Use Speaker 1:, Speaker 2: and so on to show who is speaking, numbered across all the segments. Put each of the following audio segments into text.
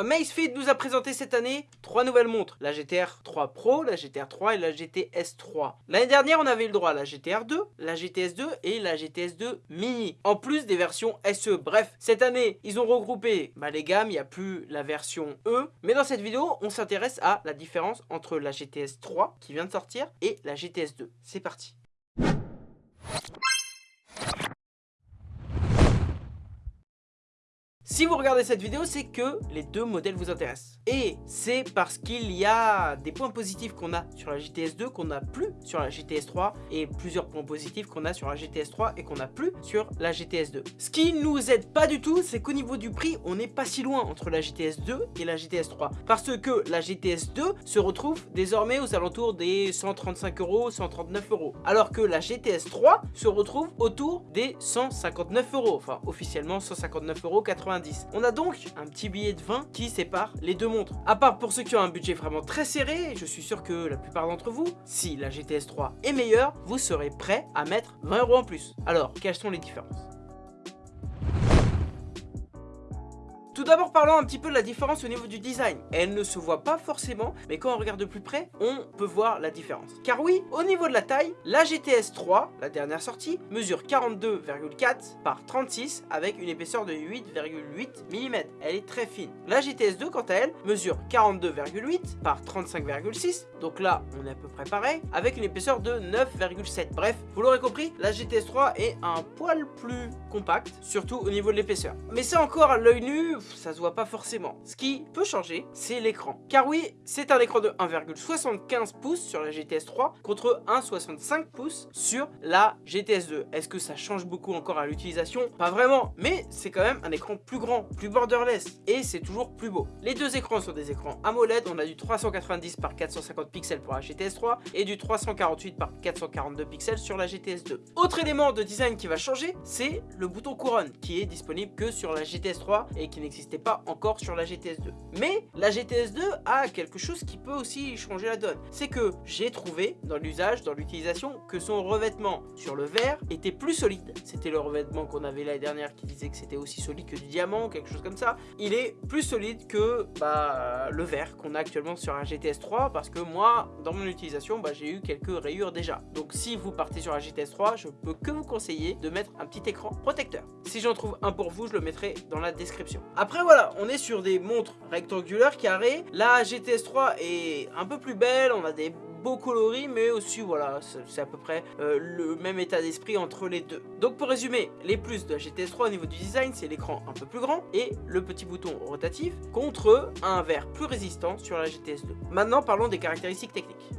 Speaker 1: Amazfit nous a présenté cette année trois nouvelles montres, la GTR 3 Pro, la GTR 3 et la GTS 3. L'année dernière, on avait le droit à la GTR 2, la GTS 2 et la GTS 2 Mini, en plus des versions SE. Bref, cette année, ils ont regroupé bah, les gammes, il n'y a plus la version E, mais dans cette vidéo, on s'intéresse à la différence entre la GTS 3 qui vient de sortir et la GTS 2. C'est parti Si vous regardez cette vidéo, c'est que les deux modèles vous intéressent. Et c'est parce qu'il y a des points positifs qu'on a sur la GTS 2 qu'on n'a plus sur la GTS 3 et plusieurs points positifs qu'on a sur la GTS 3 et qu'on n'a plus sur la GTS 2. Ce qui nous aide pas du tout, c'est qu'au niveau du prix, on n'est pas si loin entre la GTS 2 et la GTS 3. Parce que la GTS 2 se retrouve désormais aux alentours des 135 euros, 139 euros. Alors que la GTS 3 se retrouve autour des 159 euros. Enfin, officiellement 159 euros 90 on a donc un petit billet de 20 qui sépare les deux montres. À part pour ceux qui ont un budget vraiment très serré, je suis sûr que la plupart d'entre vous, si la GTS 3 est meilleure, vous serez prêt à mettre 20 euros en plus. Alors, quelles sont les différences? D'abord parlons un petit peu de la différence au niveau du design. Elle ne se voit pas forcément, mais quand on regarde de plus près, on peut voir la différence. Car oui, au niveau de la taille, la GTS 3, la dernière sortie, mesure 42,4 par 36 avec une épaisseur de 8,8 mm. Elle est très fine. La GTS 2, quant à elle, mesure 42,8 par 35,6, donc là, on est à peu près pareil, avec une épaisseur de 9,7. Bref, vous l'aurez compris, la GTS 3 est un poil plus compact, surtout au niveau de l'épaisseur. Mais ça encore à l'œil nu, ça se voit pas forcément. Ce qui peut changer, c'est l'écran. Car oui, c'est un écran de 1,75 pouces sur la GTS 3 contre 1,65 pouces sur la GTS 2. Est-ce que ça change beaucoup encore à l'utilisation? Pas vraiment, mais c'est quand même un écran plus grand, plus borderless, et c'est toujours plus beau. Les deux écrans sont des écrans AMOLED, on a du 390 par 450 pixels pour la GTS 3 et du 348 par 442 pixels sur la GTS 2. Autre élément de design qui va changer, c'est le bouton couronne qui est disponible que sur la GTS 3 et qui n'existe pas encore sur la GTS 2. Mais la GTS 2 a quelque chose qui peut aussi changer la donne. C'est que j'ai trouvé dans l'usage, dans l'utilisation, que son revêtement sur le verre était plus solide. C'était le revêtement qu'on avait l'année dernière qui disait que c'était aussi solide que du diamant, quelque chose comme ça. Il est plus solide que bah, le verre qu'on a actuellement sur un GTS 3 parce que moi, dans mon utilisation, bah, j'ai eu quelques rayures déjà. Donc si vous partez sur la GTS 3, je peux que vous conseiller de mettre un petit écran protecteur. Si j'en trouve un pour vous, je le mettrai dans la description. Voilà, on est sur des montres rectangulaires, carrées. La GTS 3 est un peu plus belle, on a des beaux coloris mais aussi voilà c'est à peu près euh, le même état d'esprit entre les deux. Donc pour résumer les plus de la GTS 3 au niveau du design c'est l'écran un peu plus grand et le petit bouton rotatif contre un verre plus résistant sur la GTS 2 maintenant parlons des caractéristiques techniques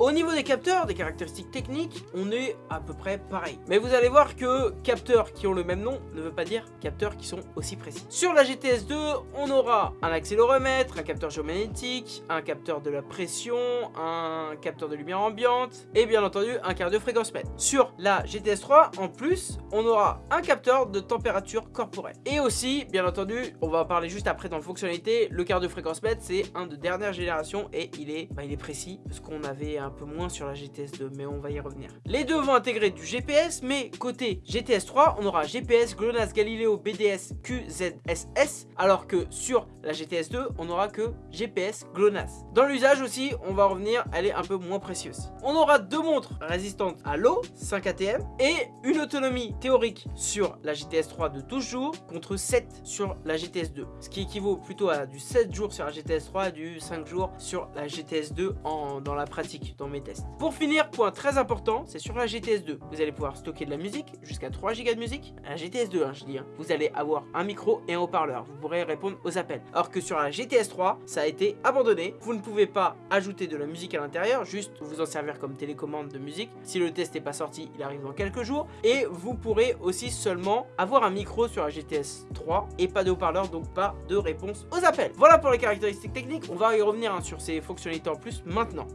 Speaker 1: Au niveau des capteurs, des caractéristiques techniques, on est à peu près pareil. Mais vous allez voir que capteurs qui ont le même nom ne veut pas dire capteurs qui sont aussi précis. Sur la GTS 2, on aura un accéléromètre, un capteur géomagnétique, un capteur de la pression, un capteur de lumière ambiante et bien entendu un cardio-fréquence mètre. Sur la GTS 3, en plus, on aura un capteur de température corporelle. Et aussi, bien entendu, on va en parler juste après dans la fonctionnalité, le cardio-fréquence mètre, c'est un de dernière génération et il est, bah, il est précis parce qu'on avait un un peu moins sur la GTS 2, mais on va y revenir. Les deux vont intégrer du GPS, mais côté GTS 3, on aura GPS, GLONASS, Galileo, BDS, QZSS, alors que sur la GTS 2, on n'aura que GPS, GLONASS. Dans l'usage aussi, on va revenir, elle est un peu moins précieuse. On aura deux montres résistantes à l'eau, 5 ATM, et une autonomie théorique sur la GTS 3 de 12 jours contre 7 sur la GTS 2, ce qui équivaut plutôt à du 7 jours sur la GTS 3 et du 5 jours sur la GTS 2 en, dans la pratique mes tests. Pour finir, point très important, c'est sur la GTS 2. Vous allez pouvoir stocker de la musique, jusqu'à 3 Go de musique. La GTS 2, hein, je dis, hein. vous allez avoir un micro et un haut-parleur. Vous pourrez répondre aux appels. Alors que sur la GTS 3, ça a été abandonné. Vous ne pouvez pas ajouter de la musique à l'intérieur, juste vous en servir comme télécommande de musique. Si le test n'est pas sorti, il arrive dans quelques jours. Et vous pourrez aussi seulement avoir un micro sur la GTS 3 et pas de haut-parleur, donc pas de réponse aux appels. Voilà pour les caractéristiques techniques. On va y revenir hein, sur ces fonctionnalités en plus maintenant.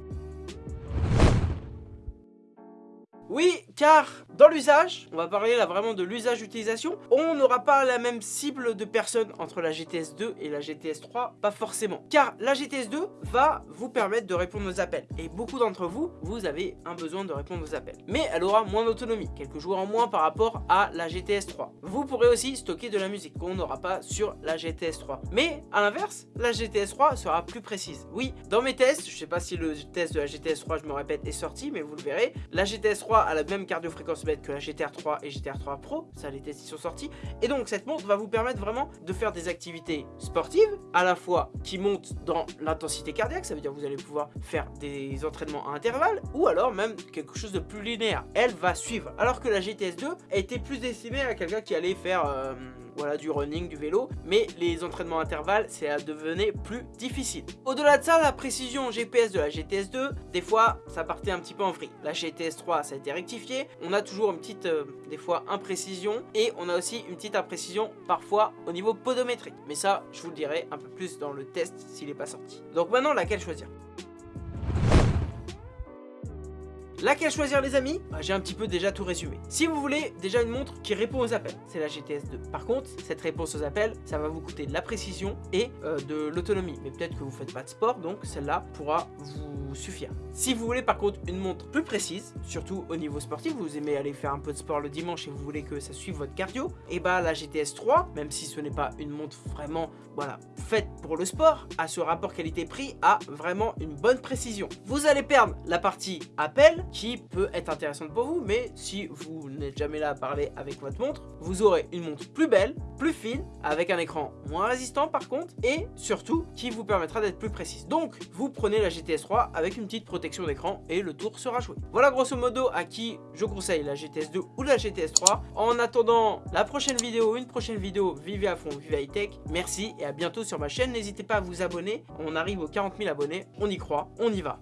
Speaker 1: Oui, car dans l'usage, on va parler là vraiment de l'usage utilisation, on n'aura pas la même cible de personnes entre la GTS 2 et la GTS 3, pas forcément. Car la GTS 2 va vous permettre de répondre aux appels. Et beaucoup d'entre vous, vous avez un besoin de répondre aux appels. Mais elle aura moins d'autonomie, quelques jours en moins par rapport à la GTS 3. Vous pourrez aussi stocker de la musique qu'on n'aura pas sur la GTS 3. Mais à l'inverse, la GTS 3 sera plus précise. Oui, dans mes tests, je sais pas si le test de la GTS 3, je me répète, est sorti, mais vous le verrez, la GTS 3 a la même cardio-fréquence que la GTR 3 et GTR 3 Pro, ça les tests sont sortis. Et donc cette montre va vous permettre vraiment de faire des activités sportives, à la fois qui montent dans l'intensité cardiaque, ça veut dire que vous allez pouvoir faire des entraînements à intervalles, ou alors même quelque chose de plus linéaire. Elle va suivre. Alors que la GTS 2 était plus destinée à quelqu'un qui allait faire... Euh, voilà, du running, du vélo, mais les entraînements intervalles, ça devenait plus difficile. Au-delà de ça, la précision GPS de la GTS 2, des fois, ça partait un petit peu en vrille. La GTS 3, ça a été rectifié, on a toujours une petite, euh, des fois, imprécision, et on a aussi une petite imprécision, parfois, au niveau podométrique. Mais ça, je vous le dirai un peu plus dans le test s'il n'est pas sorti. Donc maintenant, laquelle choisir? Laquelle choisir les amis? Bah, J'ai un petit peu déjà tout résumé. Si vous voulez déjà une montre qui répond aux appels, c'est la GTS 2. Par contre, cette réponse aux appels, ça va vous coûter de la précision et euh, de l'autonomie. Mais peut-être que vous faites pas de sport, donc celle-là pourra vous suffire. Si vous voulez par contre une montre plus précise, surtout au niveau sportif, vous aimez aller faire un peu de sport le dimanche et vous voulez que ça suive votre cardio, et eh bah la GTS 3, même si ce n'est pas une montre vraiment voilà, faite pour le sport, à ce rapport qualité-prix a vraiment une bonne précision. Vous allez perdre la partie appel qui peut être intéressante pour vous, mais si vous n'êtes jamais là à parler avec votre montre, vous aurez une montre plus belle, plus fine, avec un écran moins résistant par contre, et surtout qui vous permettra d'être plus précise. Donc, vous prenez la GTS 3 avec une petite protection d'écran et le tour sera joué. Voilà grosso modo à qui je conseille la GTS 2 ou la GTS 3. En attendant la prochaine vidéo, une prochaine vidéo, vivez à fond, vivez high tech. Merci et à bientôt sur ma chaîne. N'hésitez pas à vous abonner. On arrive aux 40 000 abonnés, on y croit, on y va.